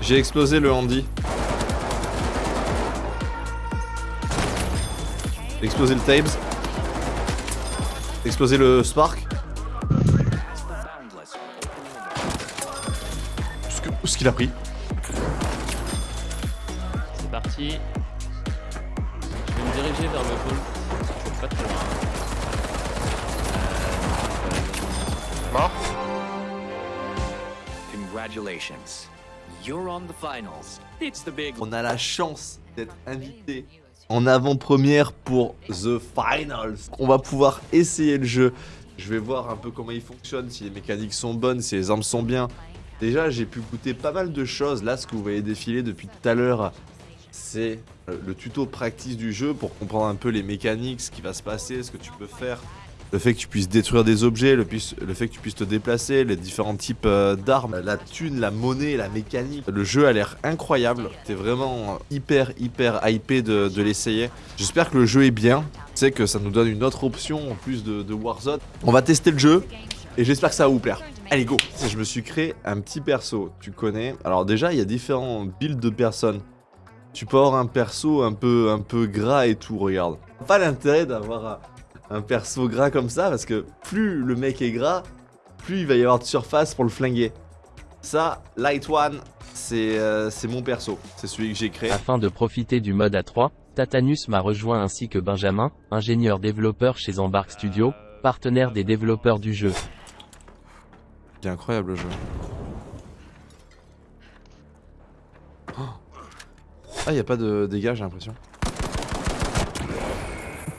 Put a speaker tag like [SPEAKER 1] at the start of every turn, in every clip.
[SPEAKER 1] J'ai explosé le handi. J'ai explosé le Tabes. J'ai explosé le Spark. Ce que- Ce qu'il a pris.
[SPEAKER 2] C'est parti. Je vais me diriger vers le pôle. Pas loin.
[SPEAKER 3] Mort
[SPEAKER 4] Congratulations. You're on the finals. It's the big
[SPEAKER 1] On a la chance d'être invité en avant-première pour The Finals. On va pouvoir essayer le jeu. Je vais voir un peu comment il fonctionne, si les mécaniques sont bonnes, si les armes sont bien. Déjà, j'ai pu goûter pas mal de choses. Là, ce que vous voyez défiler depuis tout à l'heure, c'est euh, le tuto practice du jeu pour comprendre un peu les mécaniques, ce qui va se passer, ce que tu peux faire. Le fait que tu puisses détruire des objets, le, le fait que tu puisses te déplacer, les différents types euh, d'armes, la thune, la monnaie, la mécanique. Le jeu a l'air incroyable. T'es vraiment hyper, hyper hypé de, de l'essayer. J'espère que le jeu est bien. Sais que ça nous donne une autre option en plus de, de Warzone. On va tester le jeu et j'espère que ça va vous plaire. Allez, go Je me suis créé un petit perso, tu connais. Alors déjà, il y a différents builds de personnes. Tu peux avoir un perso un peu, un peu gras et tout, regarde. Pas l'intérêt d'avoir un, perso gras comme ça, parce que plus le mec est gras, plus il va y avoir de surface pour le flinguer. Ça, Light One, c'est euh, c'est mon perso. C'est celui que j'ai créé.
[SPEAKER 5] Afin de profiter du mode A3, Tatanus m'a rejoint ainsi que Benjamin, ingénieur développeur chez Embark Studio, partenaire des développeurs du jeu.
[SPEAKER 1] C'est incroyable le jeu. Oh. Ah, y a pas de dégâts, j'ai l'impression.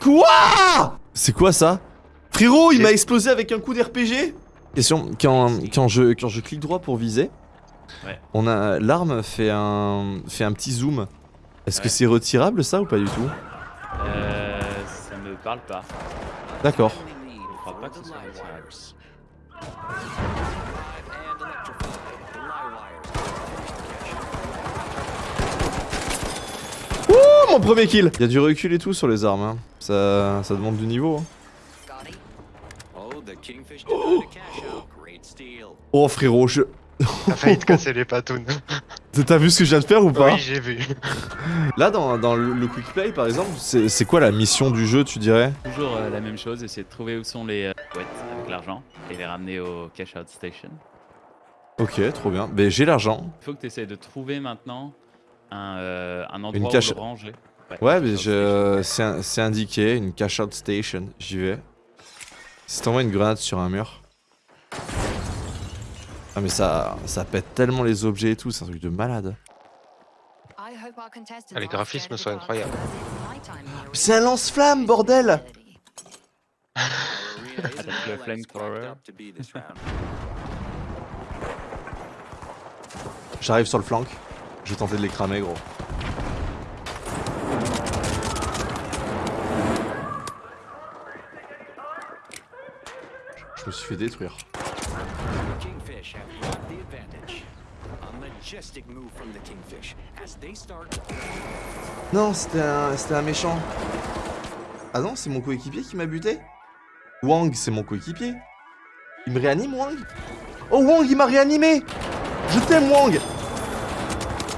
[SPEAKER 1] Quoi? C'est quoi ça? Frérot, il m'a explosé avec un coup d'RPG Question, quand, quand, je, quand je clique droit pour viser,
[SPEAKER 2] Ouais.
[SPEAKER 1] on a l'arme fait un, fait un petit zoom. Est-ce que c'est retirable ça ou pas du tout?
[SPEAKER 2] Euh, ça me parle pas.
[SPEAKER 1] D'accord.
[SPEAKER 2] Je crois pas que ce soit retirable.
[SPEAKER 1] Mon premier kill Il y a du recul et tout sur les armes, hein. ça, ça demande du niveau. hein.
[SPEAKER 4] Oh.
[SPEAKER 1] Oh frérot, je...
[SPEAKER 3] T'as failli te casser les patounes.
[SPEAKER 1] T'as vu ce que je viens de faire ou pas
[SPEAKER 3] Oui, j'ai vu.
[SPEAKER 1] Là, dans, dans le, le quick play, par exemple, c'est quoi la mission du jeu, tu dirais?
[SPEAKER 2] Toujours euh, la même chose, essayer de trouver où sont les euh, boîtes avec l'argent et les ramener au cash out station.
[SPEAKER 1] Ok, trop bien. Mais j'ai l'argent.
[SPEAKER 2] Il faut que tu essaies de trouver maintenant un, euh, un endroit
[SPEAKER 1] cache-
[SPEAKER 2] où le ranger.
[SPEAKER 1] Ouais,
[SPEAKER 2] une
[SPEAKER 1] mais je... c'est un- c'est indiqué, une cash out station. J'y vais. Si t'envoies une grenade sur un mur. Ah mais ça, ça pète tellement les objets et tout, c'est un truc de malade.
[SPEAKER 3] Ah, les graphismes sont incroyables.
[SPEAKER 1] C'est un lance-flamme, bordel
[SPEAKER 2] le flamethrower.
[SPEAKER 1] J'arrive sur le flank. Je vais tenter de les cramer, gros. Je me suis fait détruire.
[SPEAKER 4] The kingfish have got the advantage. A majestic move from the kingfish as they start.
[SPEAKER 1] Non, c'était un, c'était un méchant. Ah non, c'est mon coéquipier qui m'a buté Wang, c'est mon coéquipier. Il me réanime, Wang? Oh, Wang, il m'a réanimé Je t'aime, Wang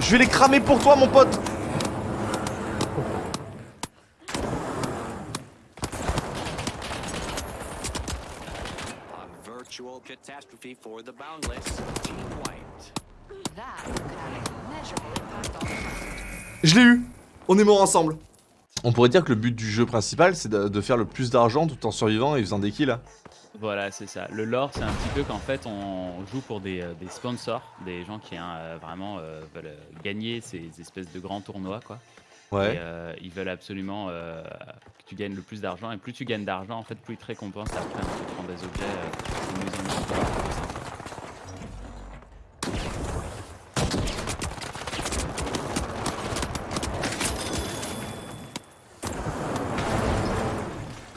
[SPEAKER 1] Je vais les cramer pour toi, mon pote. Je l'ai eu. On est morts ensemble On pourrait dire que le but du jeu principal, c'est de, de faire le plus d'argent tout en survivant et faisant des kills.
[SPEAKER 2] Voilà, c'est ça. Le lore, c'est un petit peu qu'en fait, on joue pour des, euh, des sponsors, des gens qui hein, euh, vraiment euh, veulent gagner ces espèces de grands tournois, quoi. Et
[SPEAKER 1] Ouais.
[SPEAKER 2] euh, ils veulent absolument euh, que tu gagnes le plus d'argent. Et plus tu gagnes d'argent, en fait, plus ils te récompensent après. prends des objets, une maison de sport, tout ça.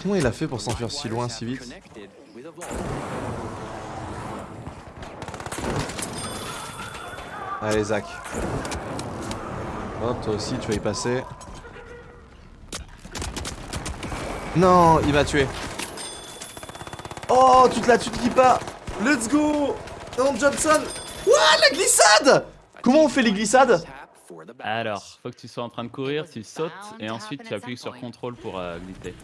[SPEAKER 1] Comment il a fait pour s'enfuir si loin, si vite. Allez, Zach. Hop, toi aussi, tu vas y passer. Non, il m'a tué. Oh, toute la tue qui part Let's go Non, Johnson Ouah, la glissade Comment on fait les glissades
[SPEAKER 2] Alors, faut que tu sois en train de courir, tu sautes et ensuite tu appuies sur contrôle pour euh, glisser.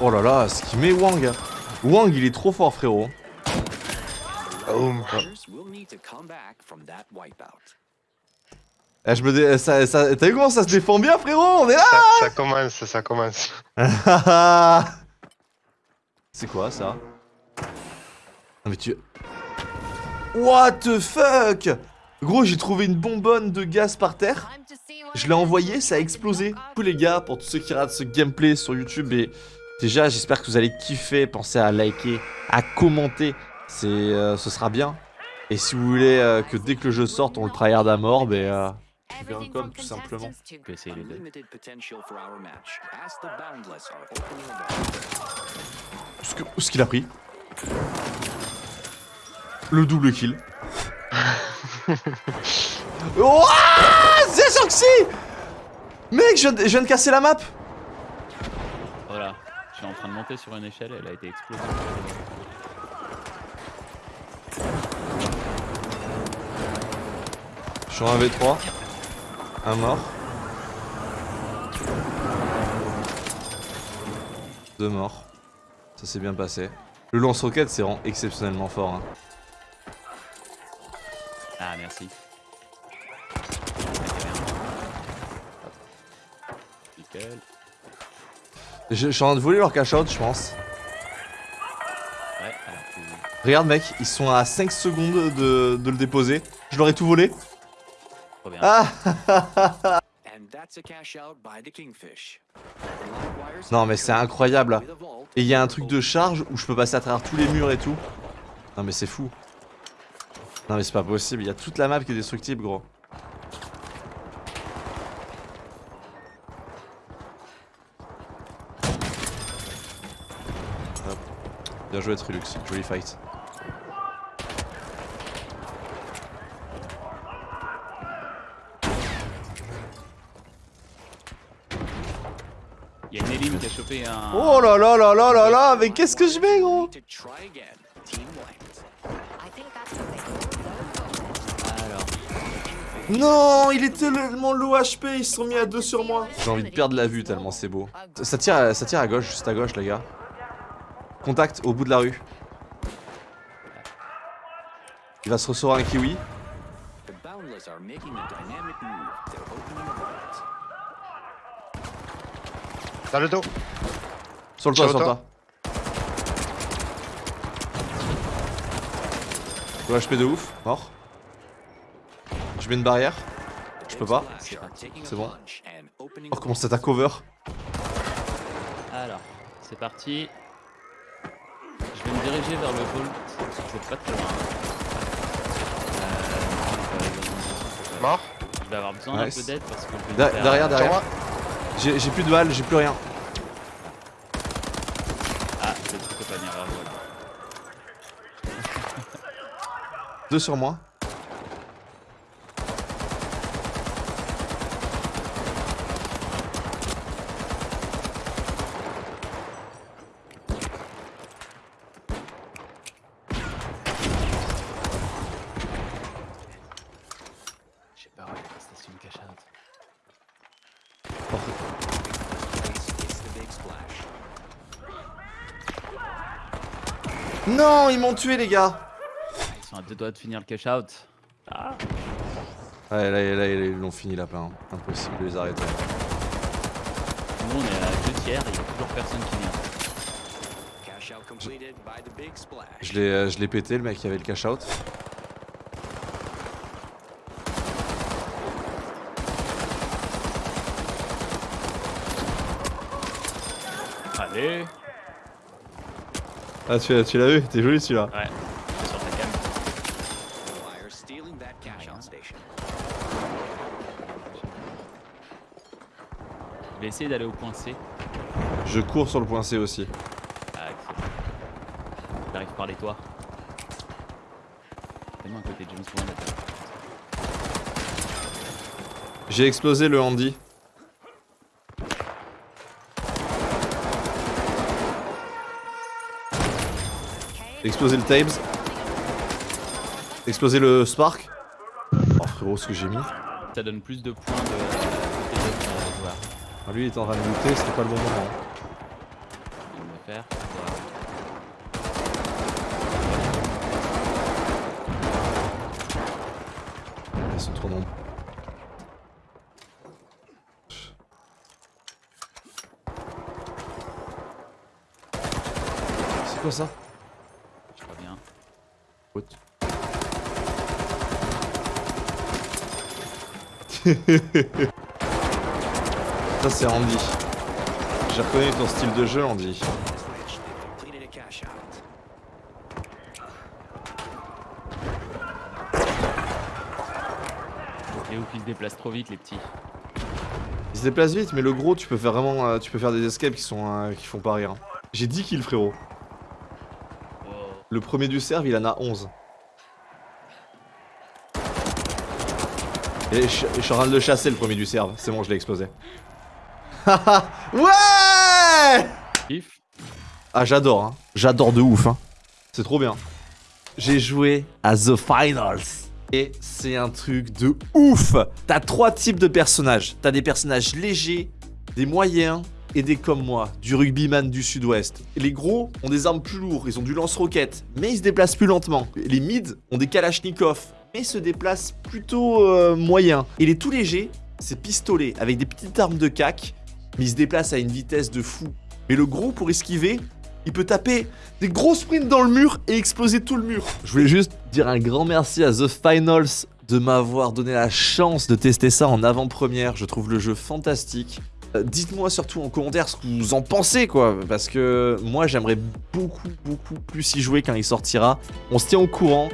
[SPEAKER 1] Oh là là, ce qu'il met Wang Wang, il est trop fort, frérot.
[SPEAKER 3] Boum.
[SPEAKER 1] Eh, je me dé... ça, ça... T'as vu comment ça se défend bien, frérot? On est là
[SPEAKER 3] Ça, ça commence, ça commence.
[SPEAKER 1] C'est quoi, ça? Non mais tu... What the fuck? Gros, j'ai trouvé une bonbonne de gaz par terre. Je l'ai envoyé, ça a explosé. Coup, les gars, pour tous ceux qui regardent ce gameplay sur YouTube, et déjà, j'espère que vous allez kiffer. Pensez à liker, à commenter. C'est, euh, ce sera bien. Et si vous voulez euh, que dès que le jeu sorte, on le tryhard à mort, ben, euh, suivez un com tout simplement.
[SPEAKER 2] Tu peux essayer les deux.
[SPEAKER 1] Ce que- ce qu'il a pris. Le double kill. Ouah C'est Soxy Mec, je viens, de, je viens de casser la map
[SPEAKER 2] Voilà, je suis en train de monter sur une échelle, elle a été explosée.
[SPEAKER 1] Je suis en 1v3. Un mort. Deux morts. Ça s'est bien passé. Le lance-roquette, c'est vraiment exceptionnellement fort. hein.
[SPEAKER 2] Ah, merci. Nickel.
[SPEAKER 1] Je, je suis en train de voler leur cash-out, je pense.
[SPEAKER 2] Ouais, alors tu...
[SPEAKER 1] Regarde, mec, ils sont à 5 secondes de, de le déposer. Je leur ai tout volé.
[SPEAKER 2] Trop bien.
[SPEAKER 1] Ah Non, mais c'est incroyable. Et il y a un truc de charge où je peux passer à travers tous les murs et tout. Non, mais c'est fou. Non, mais c'est pas possible. Il y a toute la map qui est destructible, gros. Bien joué, Trilux. Joli fight.
[SPEAKER 2] Il y a une Elim qui a chopé un.
[SPEAKER 1] Oh là là là là là là Mais qu'est-ce que je mets, gros?
[SPEAKER 2] Alors,
[SPEAKER 1] Non, il est tellement low HP, ils se sont mis à deux sur moi. J'ai envie de perdre la vue tellement c'est beau. Ça- Ça tire, à- ça tire à gauche, juste à gauche, les gars. Contact au bout de la rue. Il va se recevoir un kiwi.
[SPEAKER 3] Dans le dos.
[SPEAKER 1] Sur le toit,
[SPEAKER 3] Sur le
[SPEAKER 1] le toit. Low HP de ouf, mort. Je mets une barrière. Je peux pas. C'est bon. Oh, comment ça t'a cover
[SPEAKER 2] alors, c'est parti. Je vais me diriger vers le vault, parce que c'est pas très loin. Euh,
[SPEAKER 3] Mort.
[SPEAKER 2] je vais avoir besoin
[SPEAKER 1] Nice.
[SPEAKER 2] d'un peu d'aide parce que je vais faire-
[SPEAKER 1] Derrière, derrière. J'ai plus de balles, j'ai plus rien.
[SPEAKER 2] Ah, le truc peut pas venir vers vous là.
[SPEAKER 1] Deux sur moi.
[SPEAKER 2] J'ai peur avec la station de cash out.
[SPEAKER 1] Non, ils m'ont tué, les gars.
[SPEAKER 2] Ils sont à deux doigts de finir le cash out. Ah
[SPEAKER 1] Ouais, là, là, ils l'ont fini, lapin. Impossible de les arrêter.
[SPEAKER 2] Nous on est à deux tiers, il y a toujours personne qui vient.
[SPEAKER 1] Je l'ai euh, je l'ai pété, le mec qui avait le cash out.
[SPEAKER 2] Allez
[SPEAKER 1] Ah, tu, tu l'as vu T'es joli celui-là.
[SPEAKER 2] Ouais, sur ta cam. Je vais essayer d'aller au point C.
[SPEAKER 1] Je cours sur le point C aussi.
[SPEAKER 2] Ah, excellent. J'arrive par les toits. Tellement à côté de James Bond.
[SPEAKER 1] J'ai explosé le Andy. Explosé le Tabes. Explosé le Spark. Oh frérot, ce que j'ai mis.
[SPEAKER 2] Ça donne plus de points de.
[SPEAKER 1] Ah, lui il est en train de looter, c'était pas le bon moment.
[SPEAKER 2] On va faire.
[SPEAKER 1] Ils sont trop nombreux. C'est quoi ça? What Ça c'est Andy. J'ai reconnu ton style de jeu Andy.
[SPEAKER 2] Et où ils se déplacent trop vite, les petits.
[SPEAKER 1] Il se déplace vite mais le gros tu peux faire vraiment euh, tu peux faire des escapes qui sont euh, qui font pas rire. J'ai 10 kills frérot. Le premier du serve il en a 11. Et je, je suis en train de le chasser le premier du serve, c'est bon je l'ai explosé. ouais. Ah j'adore hein, j'adore de ouf hein. C'est trop bien. J'ai joué à The Finals. Et c'est un truc de ouf T'as trois types de personnages. T'as des personnages légers, des moyens et des comme moi, du rugbyman du sud-ouest. Les gros ont des armes plus lourdes, ils ont du lance-roquette, mais ils se déplacent plus lentement. Les mids ont des kalachnikov, mais se déplacent plutôt euh, moyen. Et les tout légers, c'est pistolets, avec des petites armes de cac, mais ils se déplacent à une vitesse de fou. Mais le gros, pour esquiver, il peut taper des gros sprints dans le mur et exploser tout le mur. Je voulais juste dire un grand merci à The Finals de m'avoir donné la chance de tester ça en avant-première. Je trouve le jeu fantastique. Euh, Dites-moi surtout en commentaire ce que vous en pensez, quoi, parce que moi j'aimerais beaucoup, beaucoup plus y jouer quand il sortira. On se tient au courant.